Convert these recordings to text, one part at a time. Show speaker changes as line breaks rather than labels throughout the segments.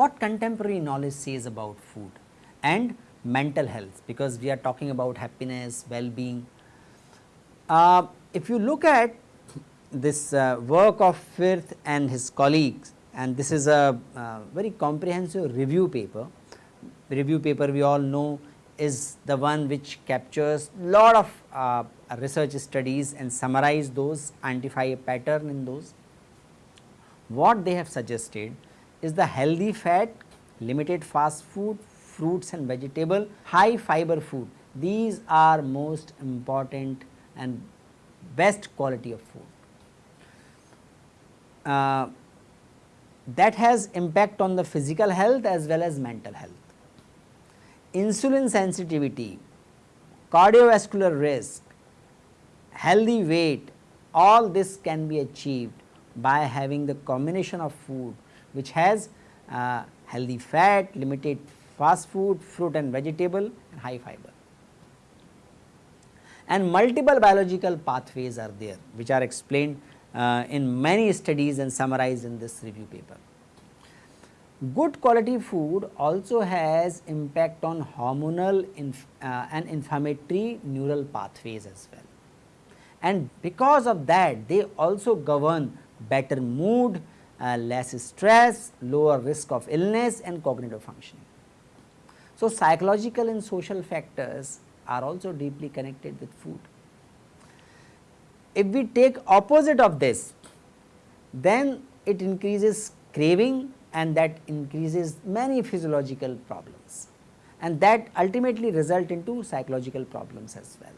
what contemporary knowledge says about food and mental health because we are talking about happiness, well-being. Uh, if you look at this uh, work of Firth and his colleagues and this is a uh, very comprehensive review paper. Review paper we all know is the one which captures lot of uh, research studies and summarize those, identify a pattern in those. What they have suggested is the healthy fat, limited fast food, fruits and vegetable, high fiber food. These are most important and best quality of food. Uh, that has impact on the physical health as well as mental health. Insulin sensitivity, cardiovascular risk, healthy weight, all this can be achieved by having the combination of food which has uh, healthy fat, limited fast food, fruit and vegetable and high fiber. And multiple biological pathways are there which are explained uh, in many studies and summarized in this review paper. Good quality food also has impact on hormonal inf uh, and inflammatory neural pathways as well. And because of that they also govern better mood, uh, less stress, lower risk of illness and cognitive functioning. So, psychological and social factors are also deeply connected with food. If we take opposite of this, then it increases craving and that increases many physiological problems and that ultimately result into psychological problems as well.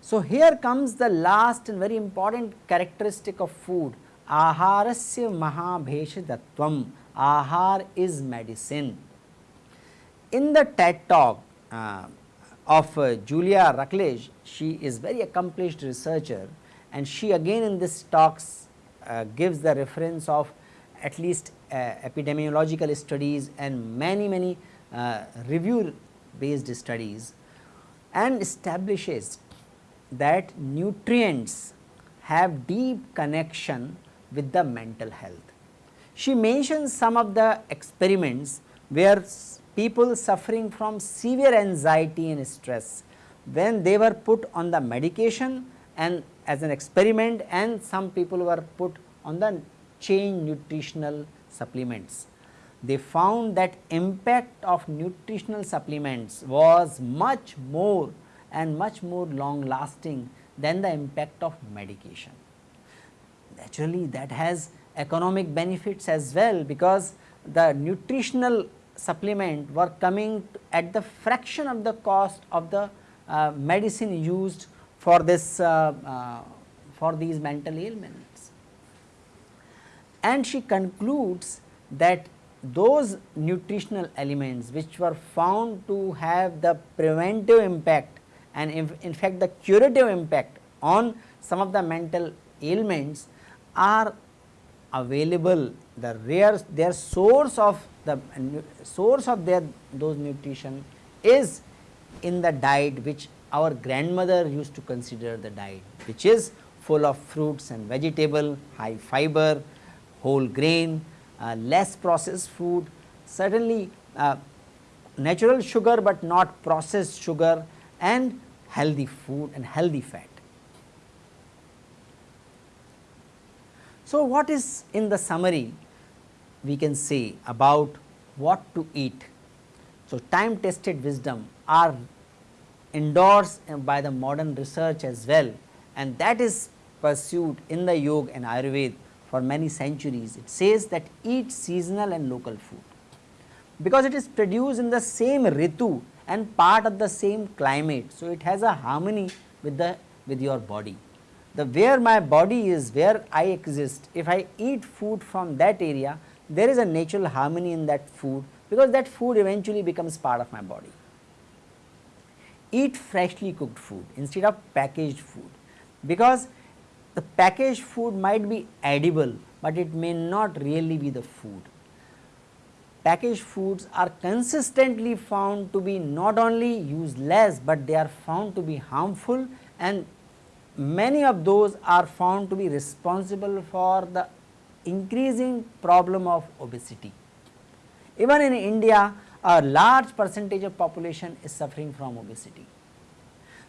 So, here comes the last and very important characteristic of food aharasya mahabheshdatvam ahar is medicine. In the TED talk uh, of uh, Julia Rucklidge, she is very accomplished researcher and she again in this talks uh, gives the reference of at least uh, epidemiological studies and many many uh, review based studies and establishes that nutrients have deep connection with the mental health. She mentions some of the experiments where people suffering from severe anxiety and stress when they were put on the medication and as an experiment and some people were put on the chain nutritional supplements. They found that impact of nutritional supplements was much more and much more long lasting than the impact of medication. Naturally that has economic benefits as well because the nutritional supplement were coming at the fraction of the cost of the uh, medicine used for this uh, uh, for these mental ailments. And she concludes that those nutritional elements which were found to have the preventive impact and in, in fact the curative impact on some of the mental ailments are available the rare their source of the source of their those nutrition is in the diet which our grandmother used to consider the diet which is full of fruits and vegetable, high fiber, whole grain, uh, less processed food, certainly uh, natural sugar, but not processed sugar and healthy food and healthy fat. So, what is in the summary we can say about what to eat. So, time tested wisdom are endorsed by the modern research as well and that is pursued in the yoga and ayurveda for many centuries. It says that eat seasonal and local food because it is produced in the same ritu and part of the same climate. So, it has a harmony with the with your body. The where my body is, where I exist, if I eat food from that area, there is a natural harmony in that food because that food eventually becomes part of my body. Eat freshly cooked food instead of packaged food because the packaged food might be edible, but it may not really be the food. Packaged foods are consistently found to be not only useless, but they are found to be harmful and many of those are found to be responsible for the increasing problem of obesity. Even in India, a large percentage of population is suffering from obesity.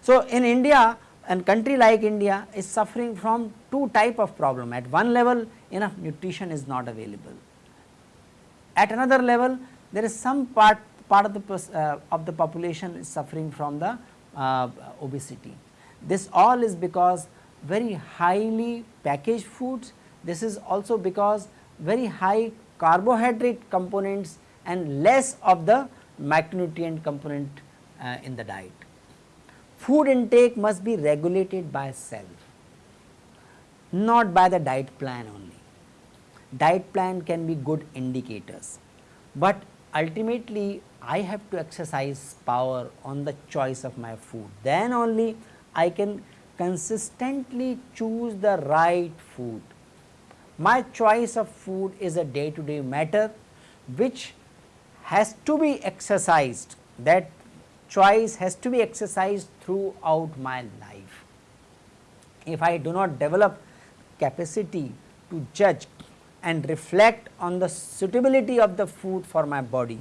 So, in India and country like India is suffering from two type of problem. At one level enough nutrition is not available. At another level there is some part part of the uh, of the population is suffering from the uh, obesity. This all is because very highly packaged foods. This is also because very high carbohydrate components and less of the macronutrient component uh, in the diet. Food intake must be regulated by self, not by the diet plan only. Diet plan can be good indicators, but ultimately I have to exercise power on the choice of my food. Then only I can consistently choose the right food. My choice of food is a day to day matter which has to be exercised that choice has to be exercised throughout my life. If I do not develop capacity to judge and reflect on the suitability of the food for my body,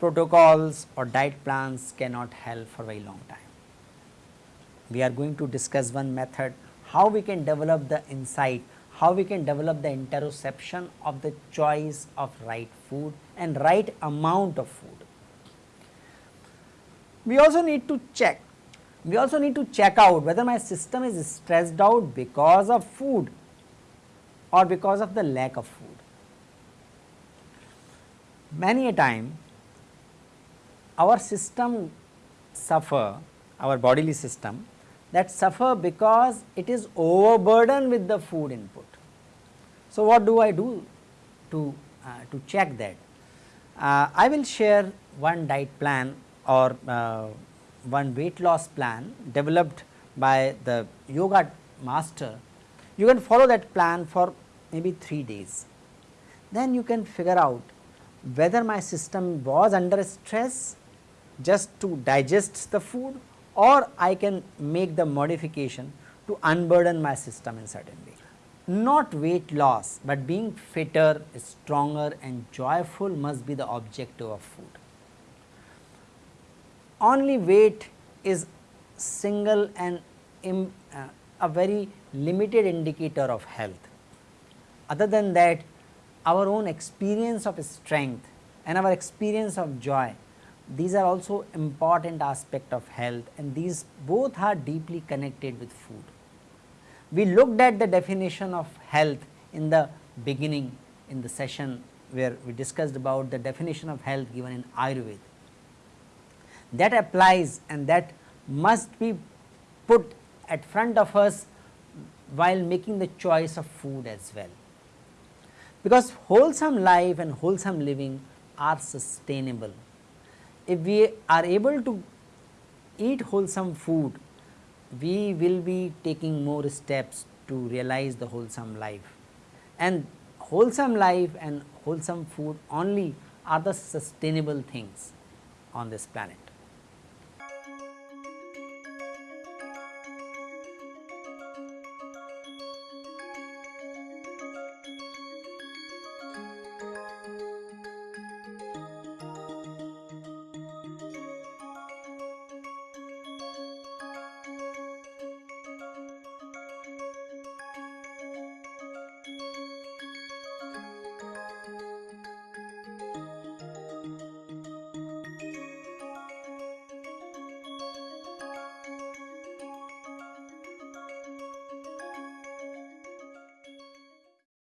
protocols or diet plans cannot help for a very long time. We are going to discuss one method how we can develop the insight, how we can develop the interoception of the choice of right food and right amount of food. We also need to check, we also need to check out whether my system is stressed out because of food or because of the lack of food. Many a time our system suffer, our bodily system that suffer because it is overburdened with the food input. So, what do I do to, uh, to check that? Uh, I will share one diet plan or uh, one weight loss plan developed by the yoga master, you can follow that plan for maybe 3 days. Then you can figure out whether my system was under stress just to digest the food or I can make the modification to unburden my system in certain way. Not weight loss, but being fitter, stronger and joyful must be the objective of food only weight is single and Im, uh, a very limited indicator of health. Other than that our own experience of strength and our experience of joy these are also important aspect of health and these both are deeply connected with food. We looked at the definition of health in the beginning in the session where we discussed about the definition of health given in Ayurveda that applies and that must be put at front of us while making the choice of food as well. Because wholesome life and wholesome living are sustainable. If we are able to eat wholesome food, we will be taking more steps to realize the wholesome life and wholesome life and wholesome food only are the sustainable things on this planet.